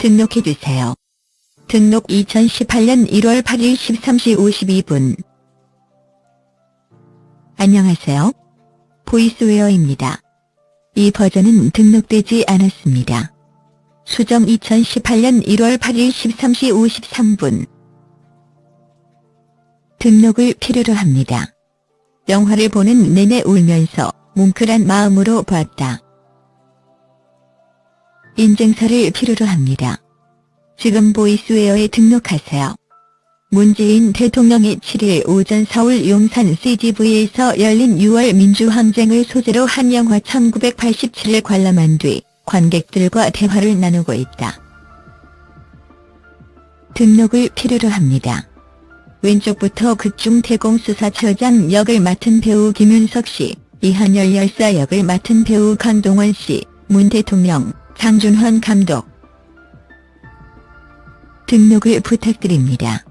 등록해주세요. 등록 2018년 1월 8일 13시 52분 안녕하세요. 보이스웨어입니다. 이 버전은 등록되지 않았습니다. 수정 2018년 1월 8일 13시 53분 등록을 필요로 합니다. 영화를 보는 내내 울면서 뭉클한 마음으로 봤다. 인증서를 필요로 합니다. 지금 보이스웨어에 등록하세요. 문재인 대통령이 7일 오전 서울 용산 CGV에서 열린 6월 민주항쟁을 소재로 한 영화 1987을 관람한 뒤 관객들과 대화를 나누고 있다. 등록을 필요로 합니다. 왼쪽부터 극중 대공수사처장 역을 맡은 배우 김윤석 씨, 이한열 열사 역을 맡은 배우 강동원 씨, 문 대통령, 장준환 감독 등록을 부탁드립니다.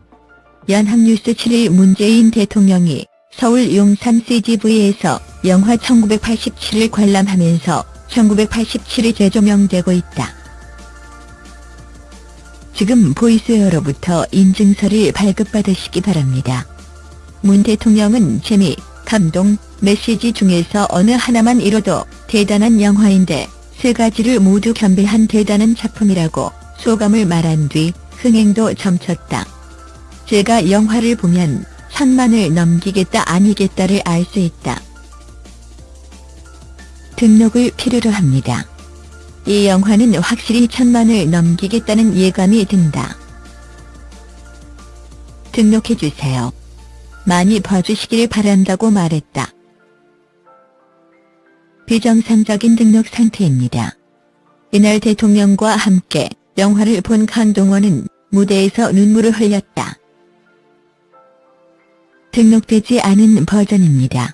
연합뉴스 7일 문재인 대통령이 서울 용산 CGV에서 영화 1987을 관람하면서 1987이 재조명되고 있다. 지금 보이스웨어로부터 인증서를 발급받으시기 바랍니다. 문 대통령은 재미, 감동, 메시지 중에서 어느 하나만 잃어도 대단한 영화인데 세 가지를 모두 겸비한 대단한 작품이라고 소감을 말한 뒤 흥행도 점쳤다. 제가 영화를 보면 천만을 넘기겠다 아니겠다를 알 수 있다. 등록을 필요로 합니다. 이 영화는 확실히 천만을 넘기겠다는 예감이 든다. 등록해주세요. 많이 봐주시길 바란다고 말했다. 비정상적인 등록 상태입니다. 이날 대통령과 함께 영화를 본 강동원은 무대에서 눈물을 흘렸다. 등록되지 않은 버전입니다.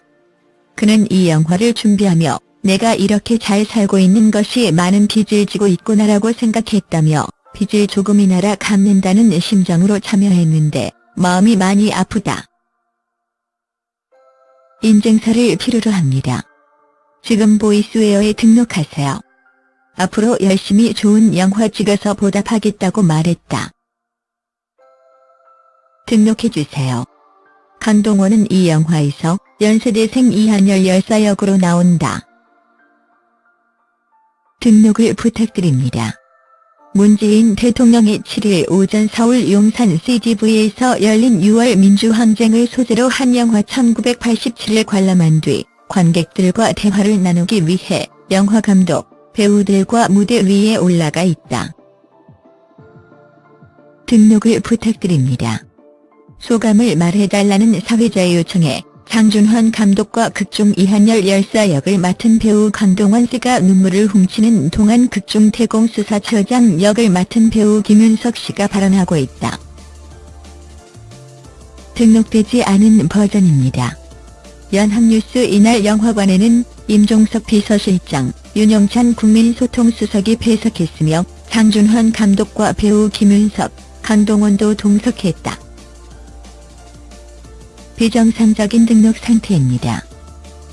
그는 이 영화를 준비하며 내가 이렇게 잘 살고 있는 것이 많은 빚을 지고 있구나라고 생각했다며 빚을 조금이나라 갚는다는 심정으로 참여했는데 마음이 많이 아프다. 인증서를 필요로 합니다. 지금 보이스웨어에 등록하세요. 앞으로 열심히 좋은 영화 찍어서 보답하겠다고 말했다. 등록해주세요. 강동원은 이 영화에서 연세대생 이한열 열사 역으로 나온다. 등록을 부탁드립니다. 문재인 대통령이 7일 오전 서울 용산 CGV에서 열린 6월 민주항쟁을 소재로 한 영화 1987을 관람한 뒤 관객들과 대화를 나누기 위해 영화감독, 배우들과 무대 위에 올라가 있다. 등록을 부탁드립니다. 소감을 말해달라는 사회자의 요청에 장준환 감독과 극중 이한열 열사 역을 맡은 배우 강동원 씨가 눈물을 훔치는 동안 극중 태공 수사처장 역을 맡은 배우 김윤석 씨가 발언하고 있다. 등록되지 않은 버전입니다. 연합뉴스 이날 영화관에는 임종석 비서실장, 윤영찬 국민소통수석이 배석했으며 장준환 감독과 배우 김윤석, 강동원도 동석했다. 비정상적인 등록 상태입니다.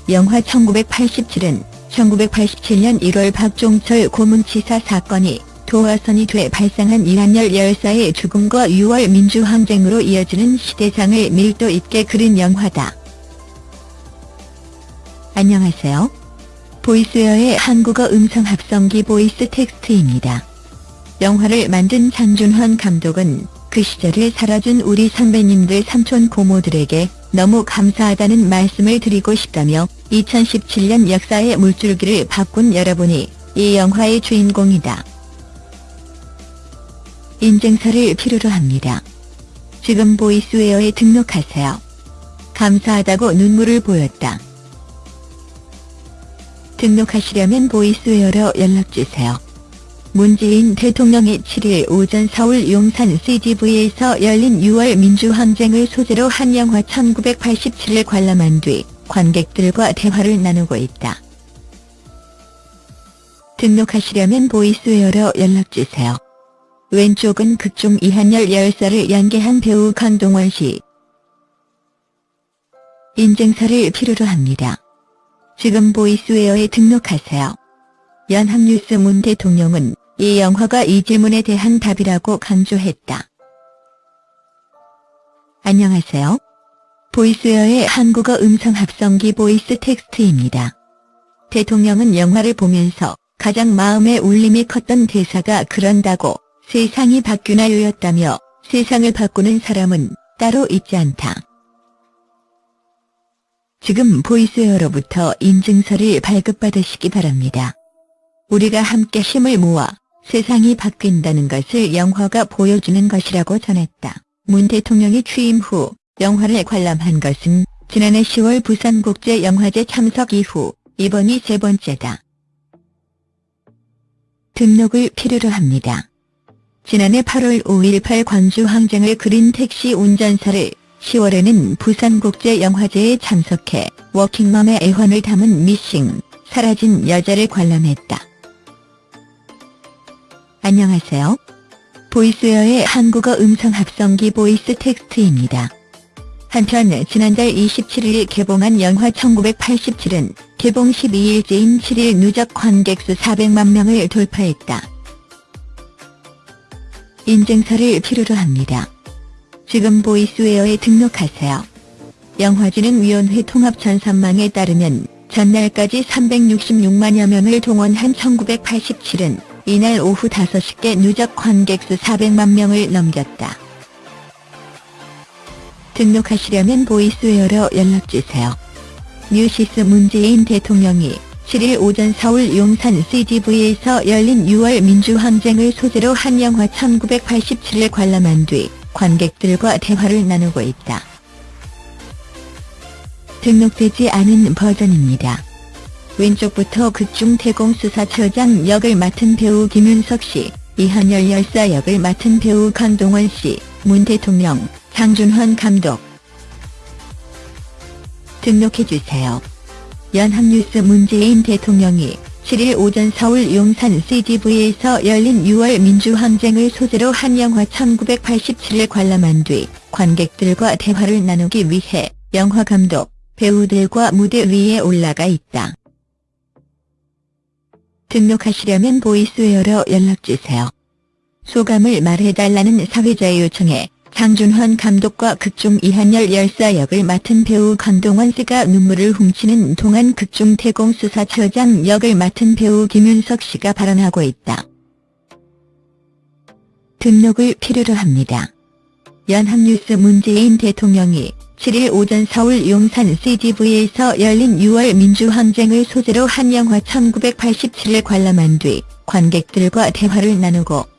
영화 1987은 1987년 1월 박종철 고문치사 사건이 도화선이 돼 발생한 이한열 열사의 죽음과 6월 민주항쟁으로 이어지는 시대장을 밀도 있게 그린 영화다. 안녕하세요. 보이스웨어의 한국어 음성 합성기 보이스 텍스트입니다. 영화를 만든 장준환 감독은 그 시절을 살아준 우리 선배님들 삼촌 고모들에게 너무 감사하다는 말씀을 드리고 싶다며 2017년 역사의 물줄기를 바꾼 여러분이 이 영화의 주인공이다. 인증서를 필요로 합니다. 지금 보이스웨어에 등록하세요. 감사하다고 눈물을 보였다. 등록하시려면 보이스웨어로 연락주세요. 문재인 대통령이 7일 오전 서울 용산 CGV에서 열린 6월 민주항쟁을 소재로 한 영화 1987을 관람한 뒤 관객들과 대화를 나누고 있다. 등록하시려면 보이스웨어로 연락주세요. 왼쪽은 극중 이한열 열사를 연기한 배우 강동원 씨. 인증서를 필요로 합니다. 지금 보이스웨어에 등록하세요. 연합뉴스 문 대통령은 이 영화가 이 질문에 대한 답이라고 강조했다. 안녕하세요. 보이스웨어의 한국어 음성 합성기 보이스 텍스트입니다. 대통령은 영화를 보면서 가장 마음에 울림이 컸던 대사가 그런다고 세상이 바뀌나요였다며 세상을 바꾸는 사람은 따로 있지 않다. 지금 보이스웨어로부터 인증서를 발급받으시기 바랍니다. 우리가 함께 힘을 모아 세상이 바뀐다는 것을 영화가 보여주는 것이라고 전했다. 문 대통령이 취임 후 영화를 관람한 것은 지난해 10월 부산국제영화제 참석 이후 이번이 세 번째다. 등록을 필요로 합니다. 지난해 8월 5.18 광주 항쟁을 그린 택시 운전사를 10월에는 부산국제영화제에 참석해 워킹맘의 애환을 담은 미싱, 사라진 여자를 관람했다. 안녕하세요. 보이스웨어의 한국어 음성 합성기 보이스 텍스트입니다. 한편 지난달 27일 개봉한 영화 1987은 개봉 12일째인 7일 누적 관객 수 400만 명을 돌파했다. 인증서를 필요로 합니다. 지금 보이스웨어에 등록하세요. 영화진흥위원회 통합전산망에 따르면 전날까지 366만여 명을 동원한 1987은 이날 오후 5시께 누적 관객 수 400만 명을 넘겼다. 등록하시려면 보이스웨어로 연락주세요. 뉴시스 문재인 대통령이 7일 오전 서울 용산 CGV에서 열린 6월 민주항쟁을 소재로 한 영화 1987을 관람한 뒤 관객들과 대화를 나누고 있다. 등록되지 않은 버전입니다. 왼쪽부터 극중 태공수사처장 역을 맡은 배우 김윤석 씨, 이한열 열사 역을 맡은 배우 강동원 씨, 문 대통령, 장준환 감독. 등록해주세요. 연합뉴스 문재인 대통령이 7일 오전 서울 용산 CGV에서 열린 6월 민주항쟁을 소재로 한 영화 1987을 관람한 뒤 관객들과 대화를 나누기 위해 영화 감독, 배우들과 무대 위에 올라가 있다. 등록하시려면 보이스웨어로 연락주세요. 소감을 말해달라는 사회자의 요청에 장준환 감독과 극중 이한열 열사 역을 맡은 배우 강동원 씨가 눈물을 훔치는 동안 극중 태공 수사처장 역을 맡은 배우 김윤석 씨가 발언하고 있다. 등록을 필요로 합니다. 연합뉴스 문재인 대통령이 7일 오전 서울 용산 CGV에서 열린 6월 민주항쟁을 소재로 한 영화 1987을 관람한 뒤 관객들과 대화를 나누고